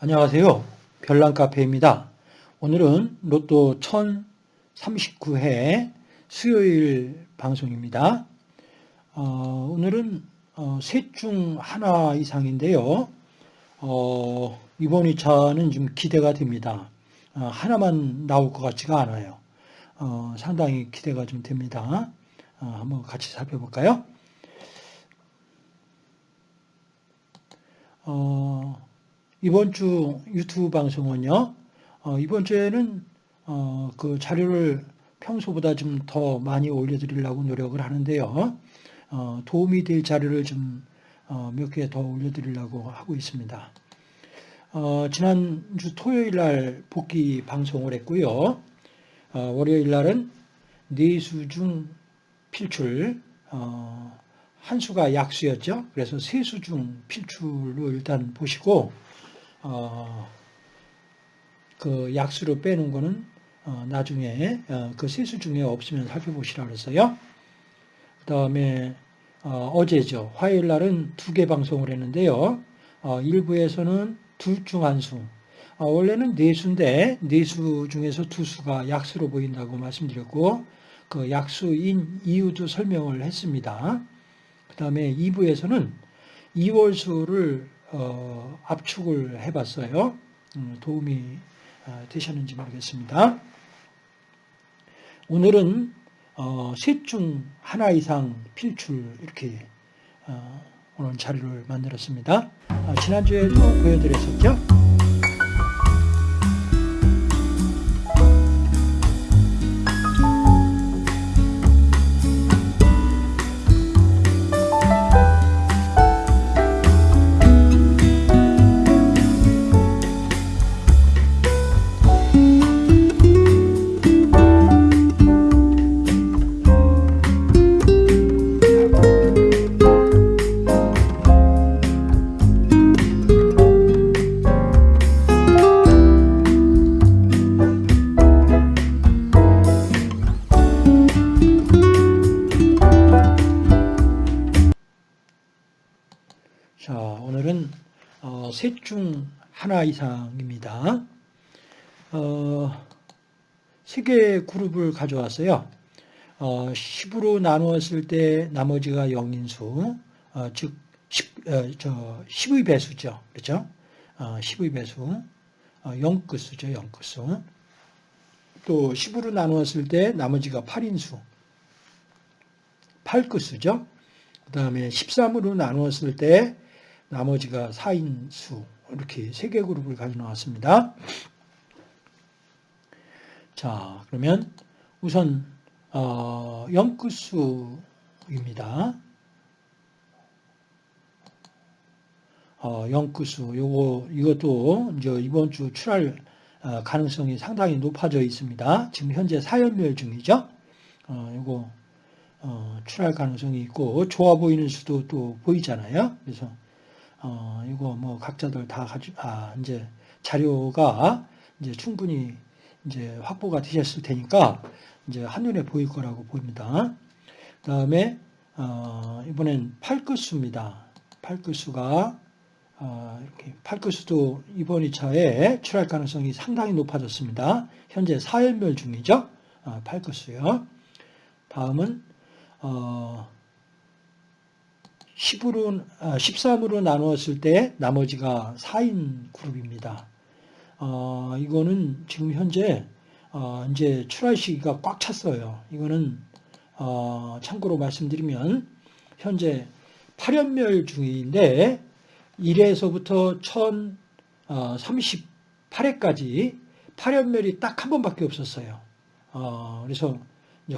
안녕하세요. 별난카페입니다. 오늘은 로또 1039회 수요일 방송입니다. 어, 오늘은 어, 셋 중 하나 이상인데요. 어, 이번 2차는 좀 기대가 됩니다. 어, 하나만 나올 것 같지가 않아요. 어, 상당히 기대가 좀 됩니다. 어, 한번 같이 살펴볼까요? 어, 이번 주 유튜브 방송은요, 어, 이번 주에는 어, 그 자료를 평소보다 좀 더 많이 올려드리려고 노력을 하는데요. 어, 도움이 될 자료를 좀 몇 개 더 올려드리려고 하고 있습니다. 어, 지난주 토요일 날 복귀 방송을 했고요. 어, 월요일 날은 네수 중 필출, 어, 한 수가 약수였죠. 그래서 세수중 필출로 일단 보시고 어, 그 약수로 빼는 거는 어, 나중에 어, 그 세수 중에 없으면 살펴보시라 그랬어요. 그 다음에 어, 제죠 화요일 날은 두 개 방송을 했는데요. 어, 일부에서는 둘 중 한 수. 어, 원래는 네 수인데 네 수 중에서 두 수가 약수로 보인다고 말씀드렸고 그 약수인 이유도 설명을 했습니다. 그 다음에 2부에서는 2월 수를 어, 압축을 해봤어요. 음, 도움이 어, 되셨는지 모르겠습니다. 오늘은 어, 셋중 하나 이상 필출 이렇게 어, 오늘 자료를 만들었습니다. 아, 지난주에도 보여드렸었죠. 셋 중 하나 이상입니다. 어, 세개 그룹을 가져왔어요. 어, 10으로 나누었을 때 나머지가 0인수, 어, 즉 10, 어, 저 10의 배수죠. 그렇죠? 어, 10의 배수, 어, 0끝수죠. 0끝수. 또 10으로 나누었을 때 나머지가 8인수, 8끝수죠. 그 다음에 13으로 나누었을 때 나머지가 4인수 이렇게 세 개 그룹을 가져 나왔습니다. 자 그러면 우선 어, 영끝수입니다. 어, 영끝수 요거 이것도 이제 이번 주 출할 어, 가능성이 상당히 높아져 있습니다. 지금 현재 사연멸 중이죠. 어, 요거 어, 출할 가능성이 있고 좋아 보이는 수도 또 보이잖아요. 그래서 어, 이거 뭐 각자들 다 가지, 아, 이제 자료가 이제 충분히 이제 확보가 되셨을 테니까 이제 한눈에 보일 거라고 보입니다. 그 다음에, 어, 이번엔 팔끝수입니다. 팔끝수가, 어, 이렇게 팔끝수도 이번 2차에 출할 가능성이 상당히 높아졌습니다. 현재 사연멸 중이죠. 어, 팔끝수요. 다음은, 어, 10으로, 13으로 아, 나누었을 때 나머지가 4인 그룹입니다. 어, 이거는 지금 현재 어, 이제 출할 시기가 꽉 찼어요. 이거는 어, 참고로 말씀드리면 현재 8연멸 중인데 1회에서부터 1038회까지 8연멸이 딱 한 번밖에 없었어요. 어, 그래서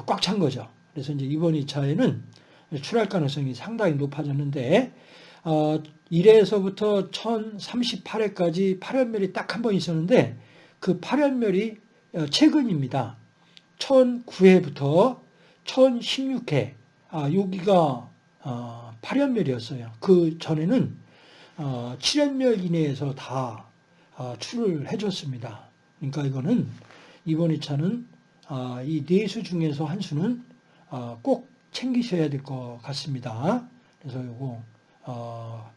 꽉 찬 거죠. 그래서 이제 이번 2차에는 출할 가능성이 상당히 높아졌는데 어, 1회에서부터 1038회까지 8연멸이 딱 한 번 있었는데 그 8연멸이 어, 최근입니다. 1009회부터 1016회 아, 여기가 어, 8연멸이었어요. 그 전에는 어, 7연멸 이내에서 다 어, 출을 해줬습니다. 그러니까 이거는 이번 2차는 어, 이네 수 중에서 한 수는 어, 꼭 챙기셔야 될 것 같습니다. 그래서 이거 어,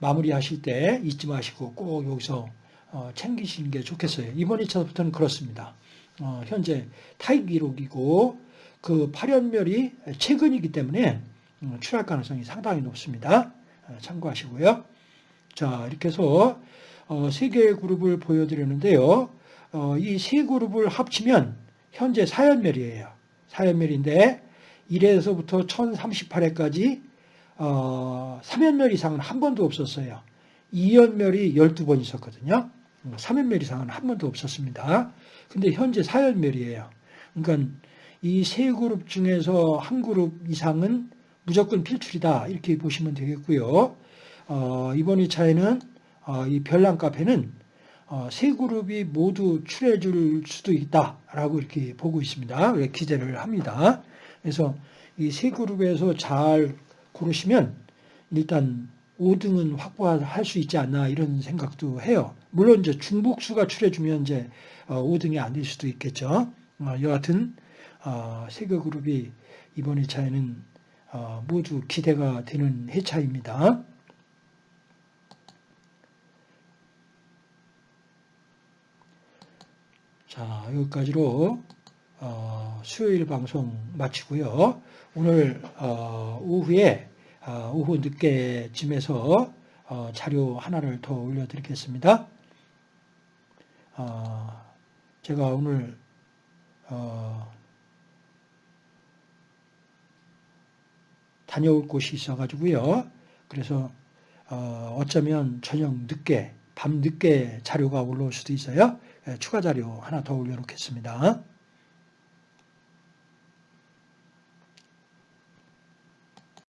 마무리하실 때 잊지 마시고 꼭 여기서 어, 챙기시는 게 좋겠어요. 이번 2차부터는 그렇습니다. 어, 현재 타입 기록이고 그 8연멸이 최근이기 때문에 음, 출할 가능성이 상당히 높습니다. 어, 참고하시고요. 자 이렇게 해서 어, 세 개의 그룹을 보여드렸는데요. 어, 이 세 그룹을 합치면 현재 4연멸이에요. 4연멸인데 1회에서부터 1038회까지 어, 3연멸 이상은 한 번도 없었어요. 2연멸이 12번 있었거든요. 3연멸 이상은 한 번도 없었습니다. 근데 현재 4연멸이에요. 그러니까 이 세 그룹 중에서 한 그룹 이상은 무조건 필출이다. 이렇게 보시면 되겠고요. 어, 이번 2차에는 어, 이 별난 카페는 어, 세 그룹이 모두 출해 줄 수도 있다 라고 이렇게 보고 있습니다. 기대를 합니다. 그래서 이 세 그룹에서 잘 고르시면 일단 5등은 확보할 수 있지 않나 이런 생각도 해요. 물론 이제 중복수가 출해주면 이제 5등이 안 될 수도 있겠죠. 어, 여하튼 어, 세계 그룹이 이번 회차에는 어, 모두 기대가 되는 회차입니다. 자 여기까지로 수요일 방송 마치고요. 오늘 오후에 오후 늦게쯤에서 자료 하나를 더 올려드리겠습니다. 제가 오늘 다녀올 곳이 있어가지고요. 그래서 어쩌면 저녁 늦게 밤 늦게 자료가 올라올 수도 있어요. 추가 자료 하나 더 올려놓겠습니다.